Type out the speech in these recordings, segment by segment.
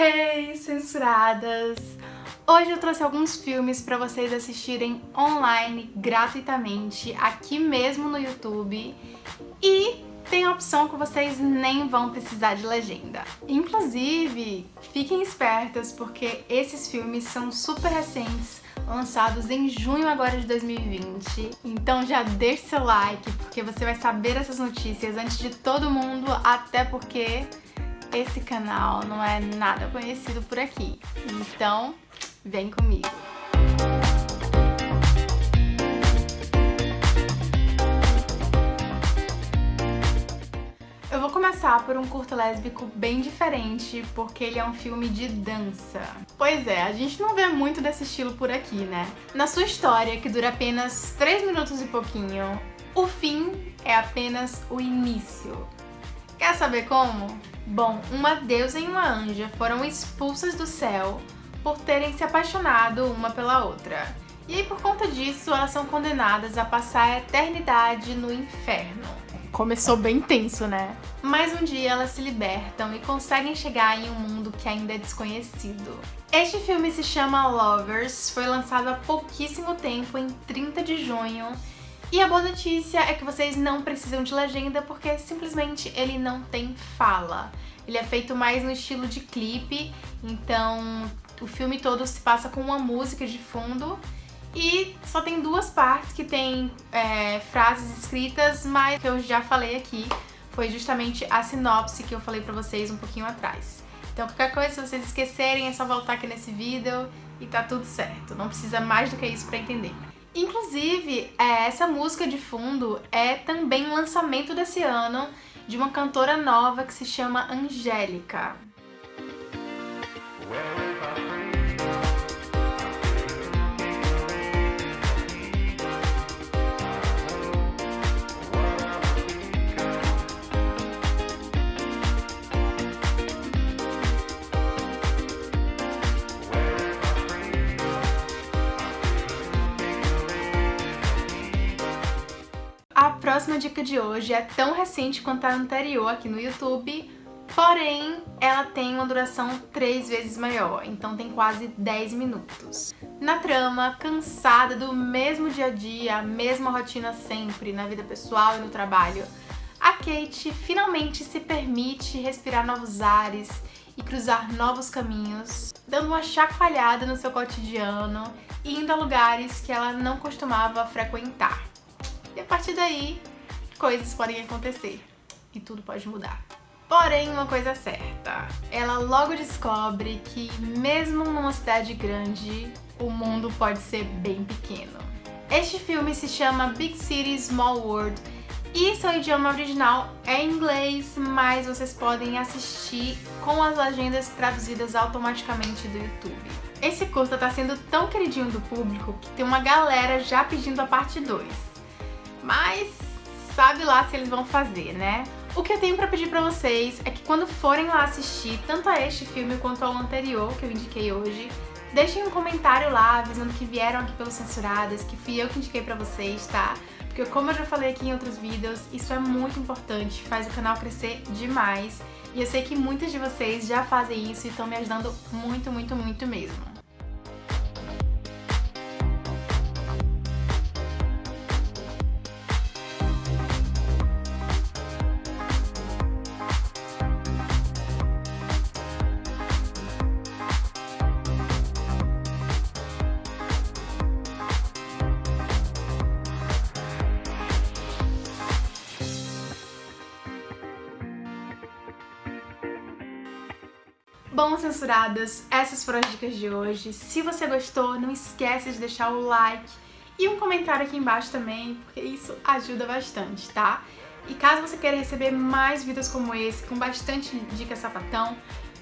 Hey, censuradas! Hoje eu trouxe alguns filmes para vocês assistirem online, gratuitamente, aqui mesmo no YouTube. E tem a opção que vocês nem vão precisar de legenda. Inclusive, fiquem espertas porque esses filmes são super recentes, lançados em junho agora de 2020. Então já deixe seu like, porque você vai saber essas notícias antes de todo mundo, até porque esse canal não é nada conhecido por aqui. Então, vem comigo! Eu vou começar por um curto lésbico bem diferente, porque ele é um filme de dança. Pois é, a gente não vê muito desse estilo por aqui, né? Na sua história, que dura apenas 3 minutos e pouquinho, o fim é apenas o início. Quer saber como? Bom, uma deusa e uma anja foram expulsas do céu por terem se apaixonado uma pela outra. E aí, por conta disso, elas são condenadas a passar a eternidade no inferno. Começou bem tenso, né? Mas um dia elas se libertam e conseguem chegar em um mundo que ainda é desconhecido. Este filme se chama Lovers, foi lançado há pouquíssimo tempo, em 30 de junho, e a boa notícia é que vocês não precisam de legenda porque simplesmente ele não tem fala. Ele é feito mais no estilo de clipe, então o filme todo se passa com uma música de fundo e só tem duas partes que tem é, frases escritas, mas que eu já falei aqui foi justamente a sinopse que eu falei pra vocês um pouquinho atrás. Então qualquer coisa, se vocês esquecerem, é só voltar aqui nesse vídeo e tá tudo certo. Não precisa mais do que isso pra entender. Inclusive, é, essa música de fundo é também um lançamento desse ano de uma cantora nova que se chama Angélica. Próxima dica de hoje é tão recente quanto a anterior aqui no YouTube, porém ela tem uma duração três vezes maior, então tem quase 10 minutos. Na trama, cansada do mesmo dia a dia, mesma rotina sempre, na vida pessoal e no trabalho, a Kate finalmente se permite respirar novos ares e cruzar novos caminhos, dando uma chacoalhada no seu cotidiano e indo a lugares que ela não costumava frequentar. E a partir daí, coisas podem acontecer e tudo pode mudar. Porém, uma coisa é certa, ela logo descobre que mesmo numa cidade grande, o mundo pode ser bem pequeno. Este filme se chama Big City Small World e seu idioma original é inglês, mas vocês podem assistir com as legendas traduzidas automaticamente do YouTube. Esse curta tá sendo tão queridinho do público que tem uma galera já pedindo a parte 2 mas sabe lá se eles vão fazer, né? O que eu tenho pra pedir pra vocês é que quando forem lá assistir tanto a este filme quanto ao anterior que eu indiquei hoje, deixem um comentário lá avisando que vieram aqui pelos Censuradas, que fui eu que indiquei pra vocês, tá? Porque como eu já falei aqui em outros vídeos, isso é muito importante, faz o canal crescer demais. E eu sei que muitas de vocês já fazem isso e estão me ajudando muito, muito, muito mesmo. Bom, censuradas, essas foram as dicas de hoje. Se você gostou, não esquece de deixar o like e um comentário aqui embaixo também, porque isso ajuda bastante, tá? E caso você queira receber mais vídeos como esse, com bastante dicas sapatão,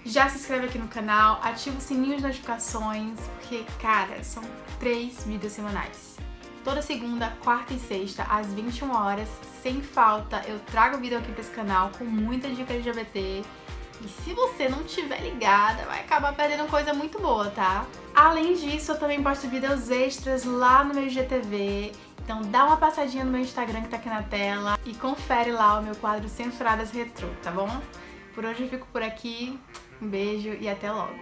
já se inscreve aqui no canal, ativa o sininho de notificações, porque, cara, são três vídeos semanais. Toda segunda, quarta e sexta, às 21 horas, sem falta, eu trago vídeo aqui pra esse canal com muita dica LGBT, e se você não tiver ligada, vai acabar perdendo coisa muito boa, tá? Além disso, eu também posto vídeos extras lá no meu IGTV. Então dá uma passadinha no meu Instagram que tá aqui na tela e confere lá o meu quadro Censuradas Retrô, tá bom? Por hoje eu fico por aqui. Um beijo e até logo.